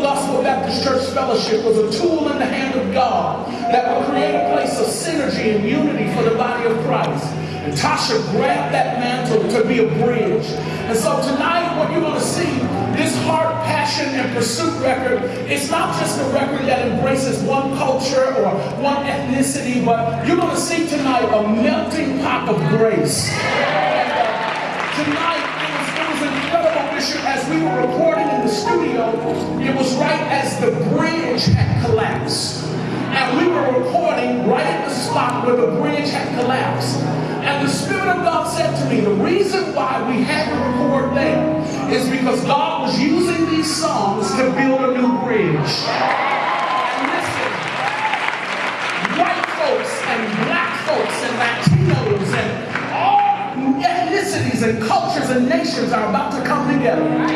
Gospel Baptist Church Fellowship was a tool in the hand of God that would create a place of synergy and unity for the body of Christ. And Tasha grabbed that mantle to be a bridge. And so tonight, what you're going to see, this heart, passion, and pursuit record, it's not just a record that embraces one culture or one ethnicity, but you're going to see tonight a melting pot of grace. Tonight, it was, it was incredible, Bishop, as we were recording studio, it was right as the bridge had collapsed. And we were recording right at the spot where the bridge had collapsed. And the Spirit of God said to me, the reason why we had to record there is because God was using these songs to build a new bridge. And listen, white folks and black folks and Latinos and all ethnicities and cultures and nations are about to come together.